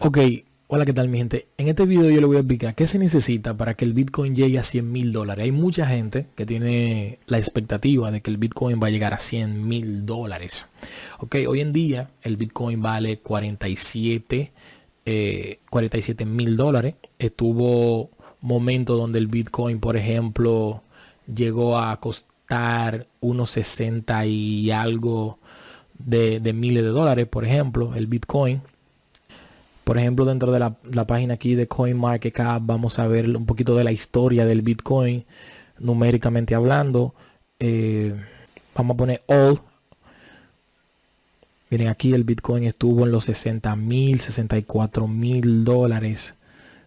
Ok, hola, ¿qué tal mi gente? En este video yo le voy a explicar qué se necesita para que el Bitcoin llegue a 100 mil dólares. Hay mucha gente que tiene la expectativa de que el Bitcoin va a llegar a 100 mil dólares. Ok, hoy en día el Bitcoin vale 47 47 mil dólares. Estuvo momento donde el Bitcoin, por ejemplo, llegó a costar unos 60 y algo de, miles de dólares, por ejemplo, el Bitcoin. Por ejemplo, dentro de la, página aquí de CoinMarketCap vamos a ver un poquito de la historia del Bitcoin, numéricamente hablando. Eh, vamos a poner all. Miren, aquí el Bitcoin estuvo en los 60 mil, 64 mil dólares.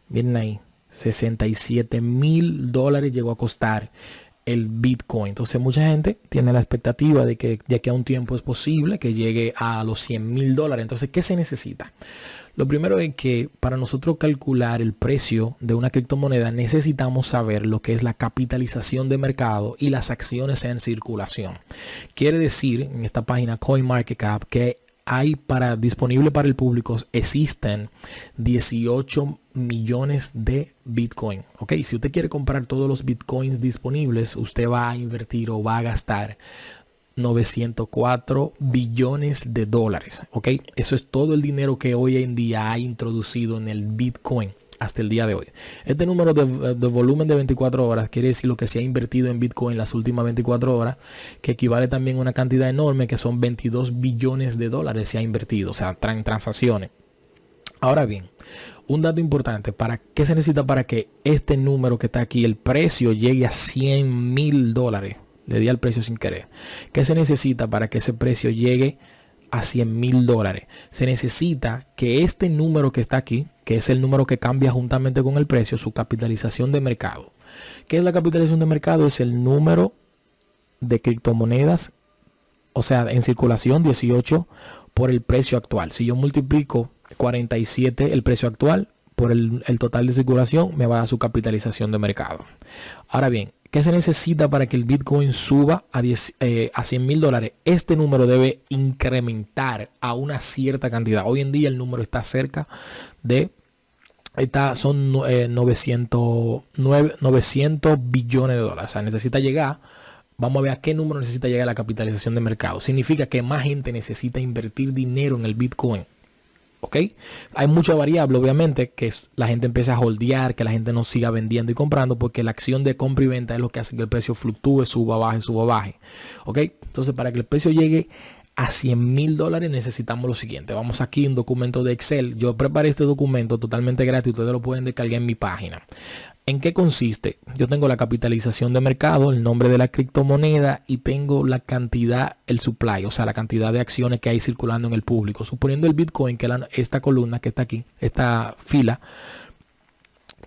Miren ahí. 67 mil dólares llegó a costar el Bitcoin. Entonces mucha gente tiene la expectativa de que de aquí a un tiempo es posible que llegue a los 100 mil dólares. Entonces, ¿qué se necesita? Lo primero es que para nosotros calcular el precio de una criptomoneda necesitamos saber lo que es la capitalización de mercado y las acciones en circulación. Quiere decir en esta página CoinMarketCap que hay para disponible para el público existen 18 millones de Bitcoin. Ok, si usted quiere comprar todos los Bitcoins disponibles, usted va a invertir o va a gastar 904 billones de dólares. Ok, eso es todo el dinero que hoy en día ha introducido en el Bitcoin hasta el día de hoy. Este número de, volumen de 24 horas quiere decir lo que se ha invertido en Bitcoin las últimas 24 horas, que equivale también a una cantidad enorme que son 22 billones de dólares se ha invertido, o sea, en transacciones. Ahora bien, un dato importante, ¿para qué se necesita para que este número que está aquí, el precio llegue a 100 mil dólares? Le di al precio sin querer. ¿Qué se necesita para que ese precio llegue a 100 mil dólares? Se necesita que este número que está aquí, que es el número que cambia juntamente con el precio, su capitalización de mercado. ¿Qué es la capitalización de mercado? Es el número de criptomonedas, o sea, en circulación 18 por el precio actual. Si yo multiplico 47 el precio actual por el, total de circulación, me va a dar su capitalización de mercado. Ahora bien, ¿Qué se necesita para que el Bitcoin suba a, 10, eh, a 100 mil dólares? Este número debe incrementar a una cierta cantidad. Hoy en día el número está cerca de Está, son 900, eh, 900 billones de dólares. O sea, necesita llegar. Vamos a ver a qué número necesita llegar la capitalización de mercado. Significa que más gente necesita invertir dinero en el Bitcoin. ¿Ok? Hay mucha variable, obviamente, que la gente empieza a holdear, que la gente no siga vendiendo y comprando, porque la acción de compra y venta es lo que hace que el precio fluctúe, suba, baje, suba, baje. ¿Ok? Entonces, para que el precio llegue a 100 mil dólares necesitamos lo siguiente. Vamos aquí en documento de Excel. Yo preparé este documento totalmente gratis. Ustedes lo pueden descargar en mi página. ¿En qué consiste? Yo tengo la capitalización de mercado, el nombre de la criptomoneda y tengo la cantidad, el supply, o sea, la cantidad de acciones que hay circulando en el público. Suponiendo el Bitcoin, que esta columna que está aquí, esta fila,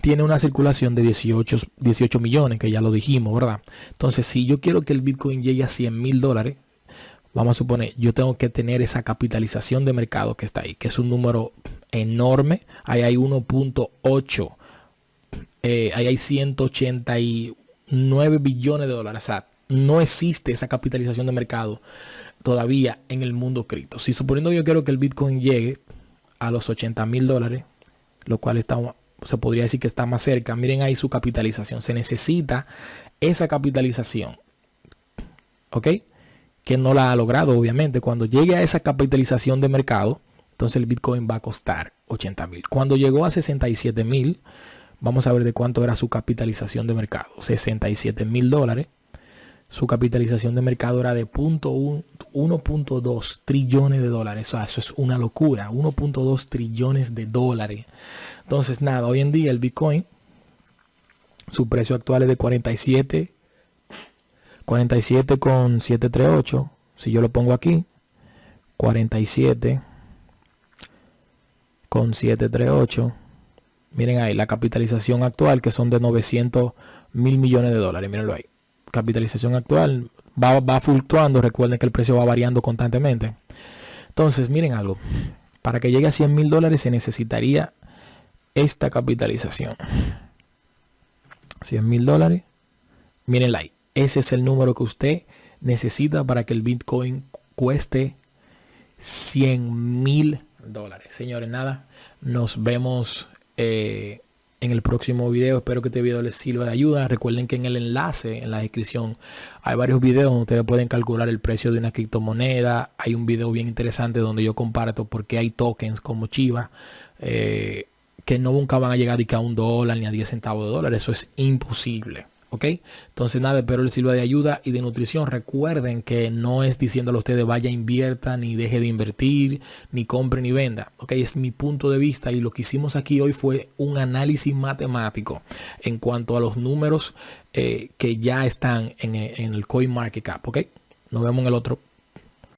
tiene una circulación de 18, 18 millones, que ya lo dijimos, ¿verdad? Entonces, si yo quiero que el Bitcoin llegue a 100 mil dólares, vamos a suponer, yo tengo que tener esa capitalización de mercado que está ahí, que es un número enorme. Ahí hay 1.8, eh, ahí hay 189 billones de dólares. O sea, no existe esa capitalización de mercado todavía en el mundo cripto. Si suponiendo yo quiero que el Bitcoin llegue a los 80 mil dólares, lo cual está, se podría decir que está más cerca. Miren ahí su capitalización. Se necesita esa capitalización. ¿Ok? Que no la ha logrado, obviamente. Cuando llegue a esa capitalización de mercado, entonces el Bitcoin va a costar 80 mil. Cuando llegó a 67 mil, vamos a ver de cuánto era su capitalización de mercado. 67 mil dólares. Su capitalización de mercado era de 1.2 trillones de dólares. eso es una locura. 1.2 trillones de dólares. Entonces, nada, hoy en día el Bitcoin, su precio actual es de 47 47 con 738. Si yo lo pongo aquí, 47 con 738. Miren ahí, la capitalización actual que son de 900 mil millones de dólares. Mírenlo ahí. Capitalización actual va, va fluctuando. Recuerden que el precio va variando constantemente. Entonces, miren algo. Para que llegue a 100 mil dólares se necesitaría esta capitalización. 100 mil dólares. Miren ahí. Ese es el número que usted necesita para que el Bitcoin cueste 100 mil dólares. Señores, nada, nos vemos eh, en el próximo video. Espero que este video les sirva de ayuda. Recuerden que en el enlace, en la descripción, hay varios videos donde ustedes pueden calcular el precio de una criptomoneda. Hay un video bien interesante donde yo comparto por qué hay tokens como Chiva. Eh, que no nunca van a llegar a un dólar ni a 10 centavos de dólar. Eso es imposible. ¿Ok? Entonces nada, espero el sirva de ayuda y de nutrición. Recuerden que no es diciéndole a ustedes vaya, invierta, ni deje de invertir, ni compre, ni venda, ¿ok? Es mi punto de vista y lo que hicimos aquí hoy fue un análisis matemático en cuanto a los números eh, que ya están en, en el CoinMarketCap, ¿ok? Nos vemos en el otro.